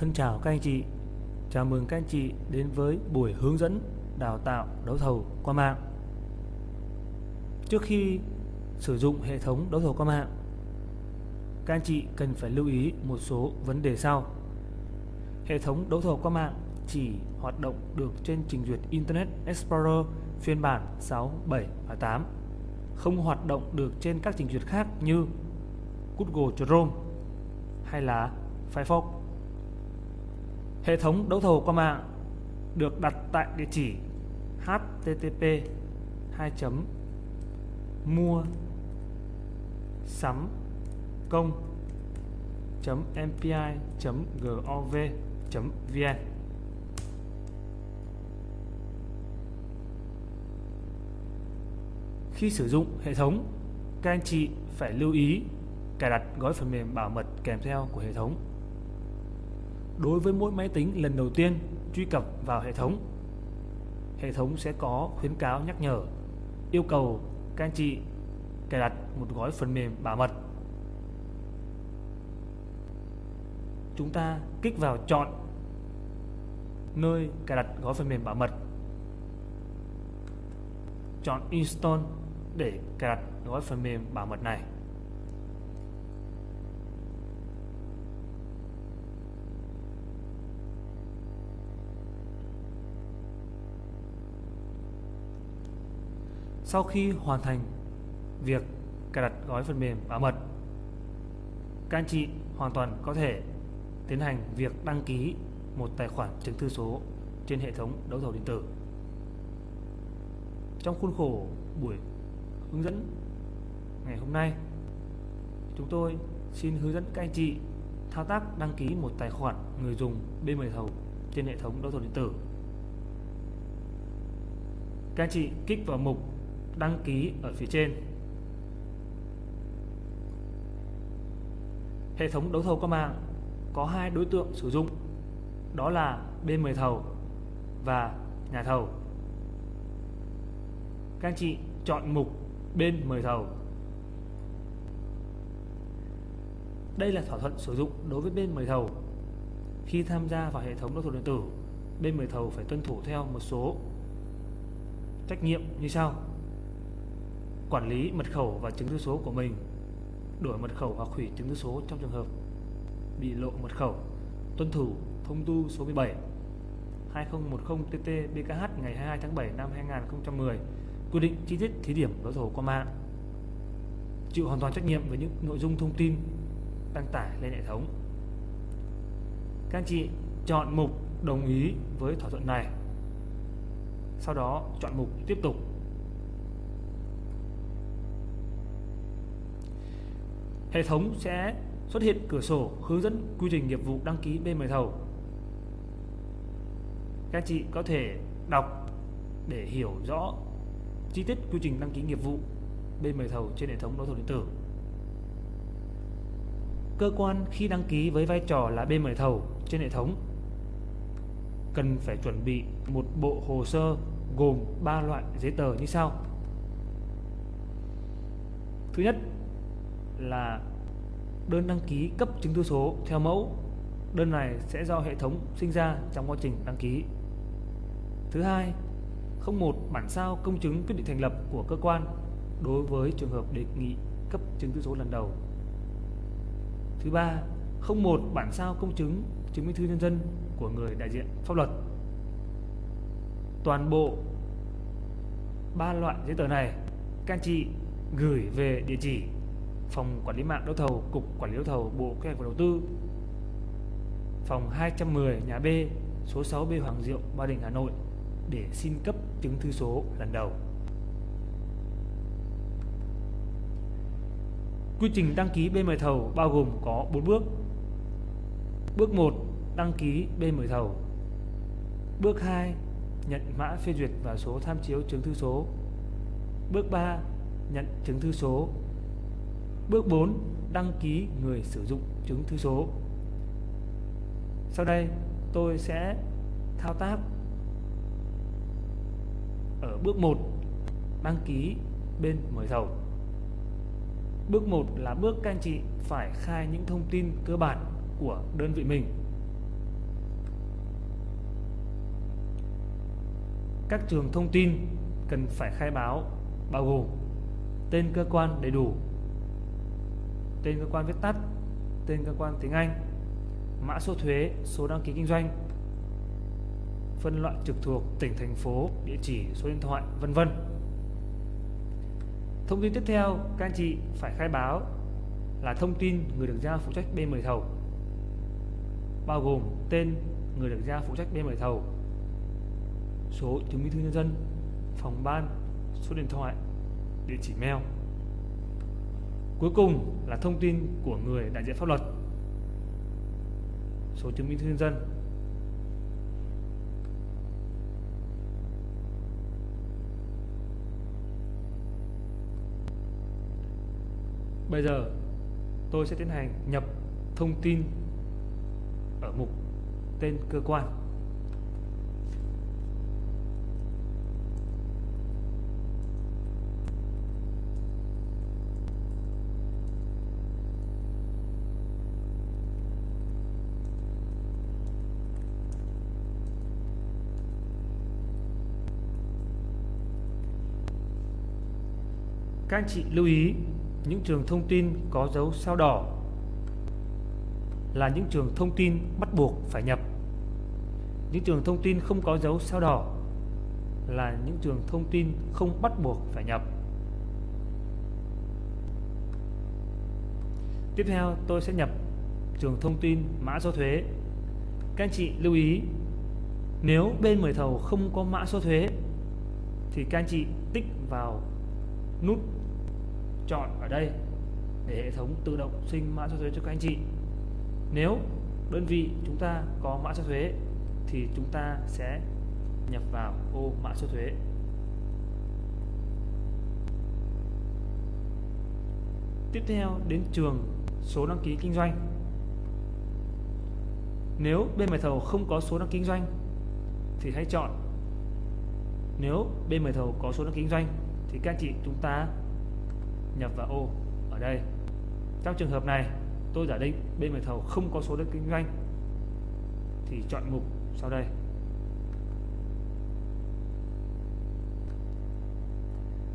Thân chào các anh chị. Chào mừng các anh chị đến với buổi hướng dẫn đào tạo đấu thầu qua mạng. Trước khi sử dụng hệ thống đấu thầu qua mạng Các anh chị cần phải lưu ý một số vấn đề sau. Hệ thống đấu thầu qua mạng chỉ hoạt động được trên trình duyệt Internet Explorer phiên bản 6, 7 và 8 Không hoạt động được trên các trình duyệt khác như Google Chrome hay là Firefox. Hệ thống đấu thầu qua mạng được đặt tại địa chỉ http 2 mua sắm công mpi gov vn Khi sử dụng hệ thống, các anh chị phải lưu ý cài đặt gói phần mềm bảo mật kèm theo của hệ thống đối với mỗi máy tính lần đầu tiên truy cập vào hệ thống. Hệ thống sẽ có khuyến cáo nhắc nhở, yêu cầu các anh chị cài đặt một gói phần mềm bảo mật. Chúng ta kích vào chọn nơi cài đặt gói phần mềm bảo mật. Chọn Install để cài đặt gói phần mềm bảo mật này. Sau khi hoàn thành việc cài đặt gói phần mềm bảo mật, các anh chị hoàn toàn có thể tiến hành việc đăng ký một tài khoản chứng thư số trên hệ thống đấu thầu điện tử. Trong khuôn khổ buổi hướng dẫn ngày hôm nay, chúng tôi xin hướng dẫn các anh chị thao tác đăng ký một tài khoản người dùng bên mời thầu trên hệ thống đấu thầu điện tử. Các anh chị kích vào mục đăng ký ở phía trên. Hệ thống đấu thầu qua mạng có hai đối tượng sử dụng, đó là bên mời thầu và nhà thầu. Các anh chị chọn mục bên mời thầu. Đây là thỏa thuận sử dụng đối với bên mời thầu. Khi tham gia vào hệ thống đấu thầu điện tử, bên mời thầu phải tuân thủ theo một số trách nhiệm như sau quản lý mật khẩu và chứng thư số của mình, đổi mật khẩu hoặc hủy chứng thư số trong trường hợp bị lộ mật khẩu. Tuân thủ thông tư số 17 2010 TT BKH ngày 22 tháng 7 năm 2010 quy định chi tiết thí điểm đấu thầu qua mạng. Chịu hoàn toàn trách nhiệm với những nội dung thông tin đăng tải lên hệ thống. Các anh chị chọn mục đồng ý với thỏa thuận này. Sau đó chọn mục tiếp tục. Hệ thống sẽ xuất hiện cửa sổ hướng dẫn quy trình nghiệp vụ đăng ký bên mời thầu. Các chị có thể đọc để hiểu rõ chi tiết quy trình đăng ký nghiệp vụ bên mời thầu trên hệ thống đấu thầu điện tử. Cơ quan khi đăng ký với vai trò là bên mời thầu trên hệ thống cần phải chuẩn bị một bộ hồ sơ gồm 3 loại giấy tờ như sau. Thứ nhất là đơn đăng ký cấp chứng thư số theo mẫu. Đơn này sẽ do hệ thống sinh ra trong quá trình đăng ký. Thứ hai, không một bản sao công chứng quyết định thành lập của cơ quan đối với trường hợp đề nghị cấp chứng thư số lần đầu. Thứ ba, không một bản sao công chứng chứng minh thư nhân dân của người đại diện pháp luật. Toàn bộ ba loại giấy tờ này các anh chị gửi về địa chỉ Phòng Quản lý mạng đấu thầu, Cục Quản lý đấu thầu, Bộ Kế hoạch và Đầu tư. Phòng 210 nhà B, số 6B Hoàng Diệu, Ba Đình, Hà Nội để xin cấp chứng thư số lần đầu. Quy trình đăng ký bên mời thầu bao gồm có 4 bước. Bước 1, đăng ký bên mời thầu. Bước 2, nhận mã phê duyệt và số tham chiếu chứng thư số. Bước 3, nhận chứng thư số Bước 4. Đăng ký người sử dụng chứng thư số. Sau đây, tôi sẽ thao tác. Ở bước 1 đăng ký bên mời thầu. Bước 1 là bước các anh chị phải khai những thông tin cơ bản của đơn vị mình. Các trường thông tin cần phải khai báo bao gồm tên cơ quan đầy đủ tên cơ quan viết tắt, tên cơ quan tiếng Anh, mã số thuế, số đăng ký kinh doanh, phân loại trực thuộc tỉnh thành phố, địa chỉ, số điện thoại, vân vân. Thông tin tiếp theo các anh chị phải khai báo là thông tin người được giao phụ trách bên mời thầu bao gồm tên người được giao phụ trách bên mời thầu số chứng minh thư nhân dân phòng ban số điện thoại địa chỉ mail cuối cùng là thông tin của người đại diện pháp luật. Số chứng minh thư nhân dân. Bây giờ tôi sẽ tiến hành nhập thông tin ở mục tên cơ quan. Các anh chị lưu ý, những trường thông tin có dấu sao đỏ là những trường thông tin bắt buộc phải nhập. Những trường thông tin không có dấu sao đỏ là những trường thông tin không bắt buộc phải nhập. Tiếp theo, tôi sẽ nhập trường thông tin mã số thuế. Các anh chị lưu ý, nếu bên mời thầu không có mã số thuế, thì các anh chị tích vào nút chọn ở đây để hệ thống tự động sinh mã số thuế cho các anh chị. Nếu đơn vị chúng ta có mã số thuế thì chúng ta sẽ nhập vào ô mã số thuế. Tiếp theo đến trường số đăng ký kinh doanh. Nếu bên mời thầu không có số đăng ký kinh doanh thì hãy chọn nếu bên mời thầu có số đăng ký kinh doanh thì các anh chị chúng ta nhập vào ô ở đây. Trong trường hợp này, tôi giả định bên mời thầu không có số đất kinh doanh. Thì chọn mục sau đây.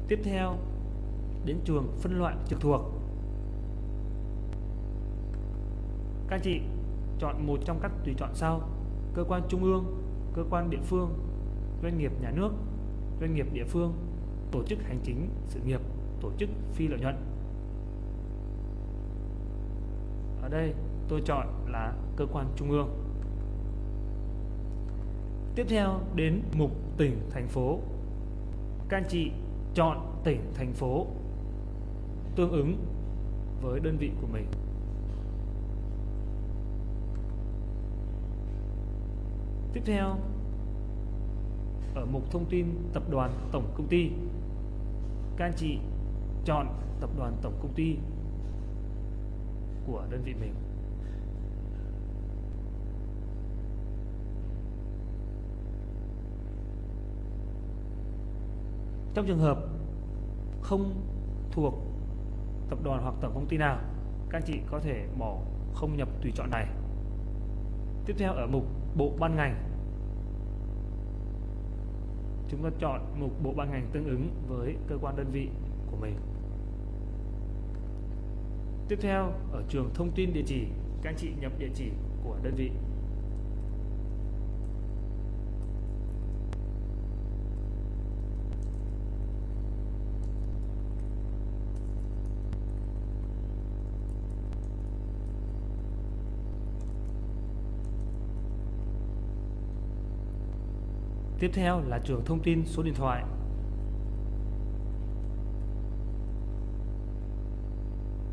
Tiếp theo, đến trường phân loại trực thuộc. Các anh chị chọn một trong các tùy chọn sau. Cơ quan trung ương, cơ quan địa phương, doanh nghiệp nhà nước, doanh nghiệp địa phương tổ chức hành chính, sự nghiệp, tổ chức phi lợi nhuận. Ở đây tôi chọn là cơ quan trung ương. Tiếp theo đến mục tỉnh, thành phố. Các anh chị chọn tỉnh, thành phố tương ứng với đơn vị của mình. Tiếp theo, ở mục thông tin tập đoàn tổng công ty các anh chị chọn tập đoàn, tổng công ty của đơn vị mình. Trong trường hợp không thuộc tập đoàn hoặc tổng công ty nào, các anh chị có thể bỏ không nhập tùy chọn này. Tiếp theo ở mục bộ ban ngành chúng ta chọn mục bộ ban ngành tương ứng với cơ quan đơn vị của mình. Tiếp theo, ở trường thông tin địa chỉ, các anh chị nhập địa chỉ của đơn vị. Tiếp theo là trường thông tin số điện thoại.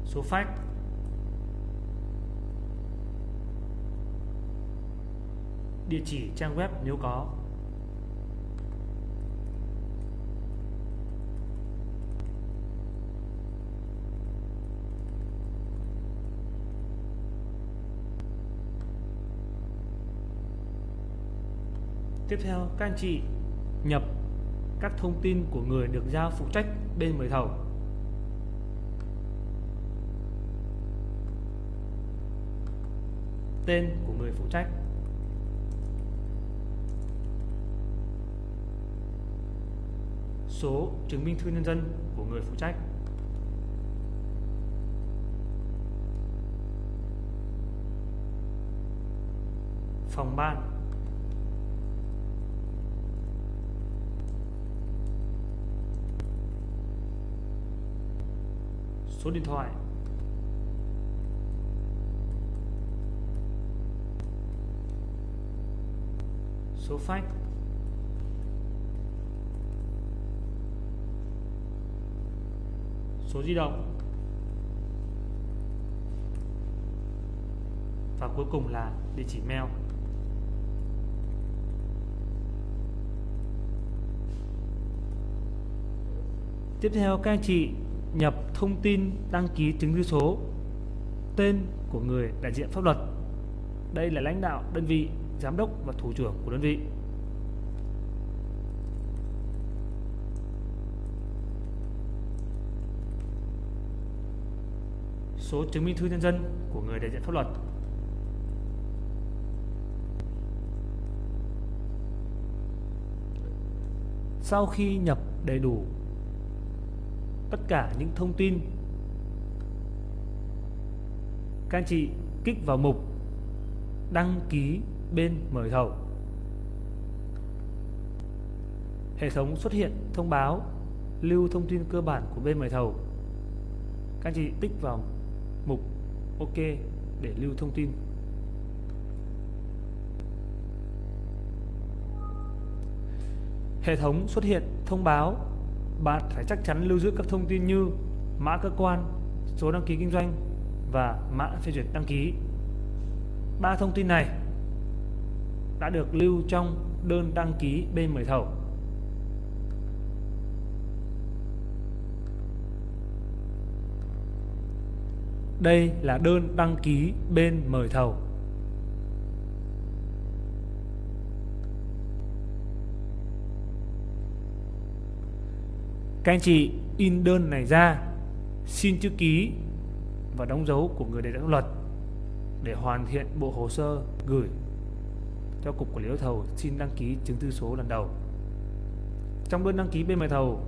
Số fax. Địa chỉ trang web nếu có. Tiếp theo, các anh chị nhập các thông tin của người được giao phụ trách bên mời thầu. Tên của người phụ trách. Số chứng minh thư nhân dân của người phụ trách. Phòng ban. Số điện thoại. Số fax. Số di động. Và cuối cùng là địa chỉ mail. Tiếp theo các anh chị nhập thông tin đăng ký chứng thư số, tên của người đại diện pháp luật đây là lãnh đạo đơn vị, giám đốc và thủ trưởng của đơn vị số chứng minh thư nhân dân của người đại diện pháp luật. Sau khi nhập đầy đủ tất cả những thông tin. Các anh chị kích vào mục đăng ký bên mời thầu. Hệ thống xuất hiện thông báo, lưu thông tin cơ bản của bên mời thầu. Các anh chị tích vào mục OK để lưu thông tin. Hệ thống xuất hiện thông báo bạn phải chắc chắn lưu giữ các thông tin như mã cơ quan, số đăng ký kinh doanh và mã phê duyệt đăng ký. Ba thông tin này đã được lưu trong đơn đăng ký bên mời thầu. Đây là đơn đăng ký bên mời thầu. Các anh chị in đơn này ra, xin chữ ký và đóng dấu của người đại diện luật để hoàn thiện bộ hồ sơ gửi cho Cục Quản lý đấu thầu xin đăng ký chứng thư số lần đầu. Trong đơn đăng ký bên mời thầu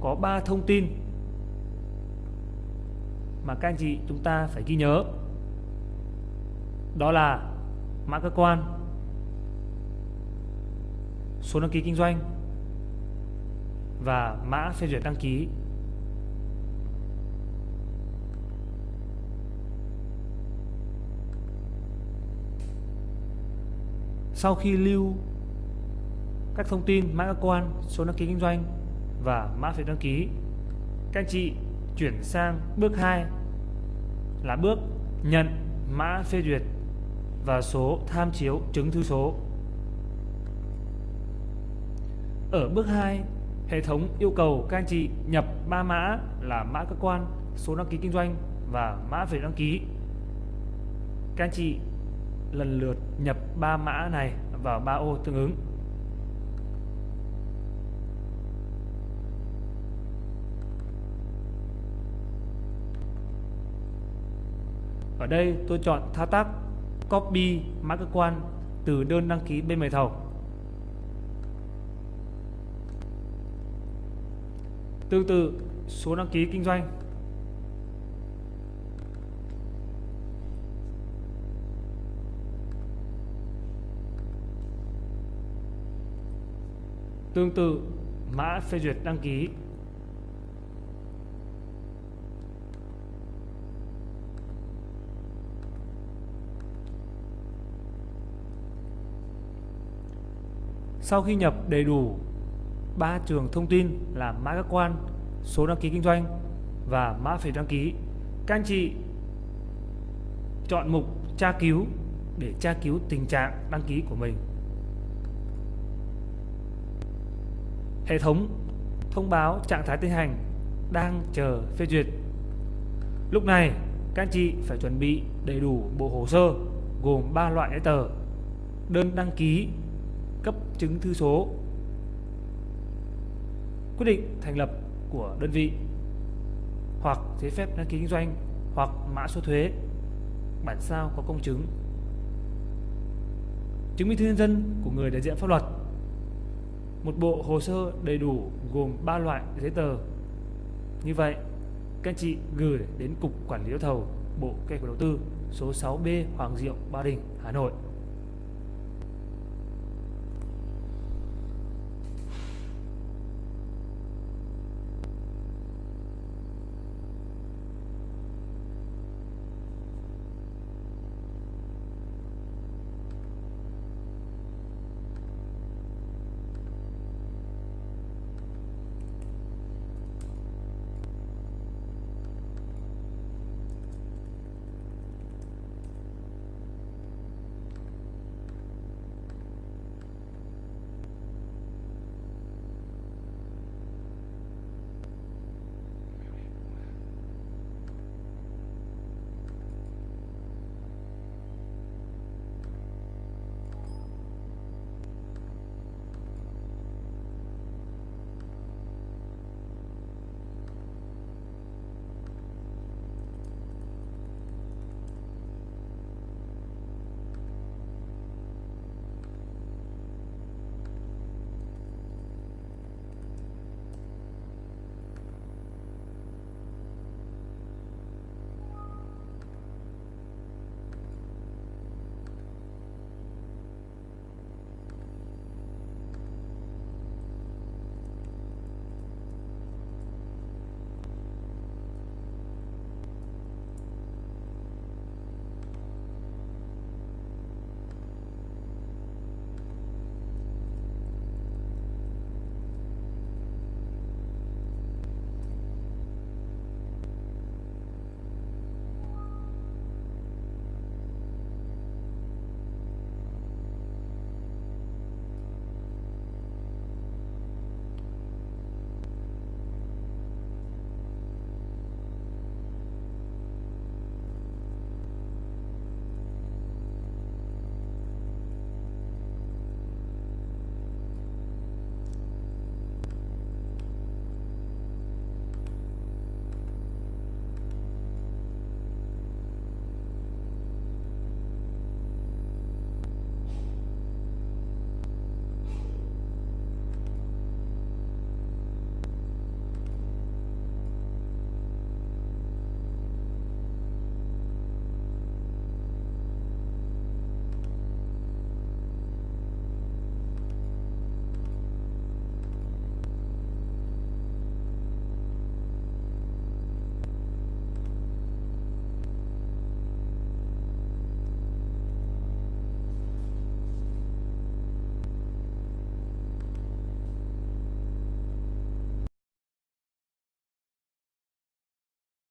có 3 thông tin mà các anh chị chúng ta phải ghi nhớ đó là mã cơ quan số đăng ký kinh doanh và mã phê duyệt đăng ký sau khi lưu các thông tin mã cơ quan số đăng ký kinh doanh và mã phê đăng ký các anh chị chuyển sang bước 2 là bước nhận mã phê duyệt và số tham chiếu chứng thư số. Ở bước 2, hệ thống yêu cầu các anh chị nhập ba mã là mã cơ quan, số đăng ký kinh doanh và mã về đăng ký. Các anh chị lần lượt nhập ba mã này vào ba ô tương ứng. Ở đây tôi chọn thao tác copy mã cơ quan từ đơn đăng ký bên mời thầu. Tương tự số đăng ký kinh doanh. Tương tự, mã phê duyệt đăng ký. Sau khi nhập đầy đủ ba trường thông tin là mã các quan, số đăng ký kinh doanh và mã phí đăng ký, các anh chị chọn mục tra cứu để tra cứu tình trạng đăng ký của mình. Hệ thống thông báo trạng thái tiến hành đang chờ phê duyệt. Lúc này, các anh chị phải chuẩn bị đầy đủ bộ hồ sơ gồm 3 loại giấy tờ: đơn đăng ký cấp chứng thư số quyết định thành lập của đơn vị hoặc giấy phép đăng ký kinh doanh hoặc mã số thuế bản sao có công chứng. Chứng minh thư nhân dân của người đại diện pháp luật. Một bộ hồ sơ đầy đủ gồm 3 loại giấy tờ. Như vậy, các anh chị gửi đến Cục Quản lý đấu thầu Bộ Kế hoạch Đầu tư số 6B Hoàng Diệu, Ba Đình, Hà Nội.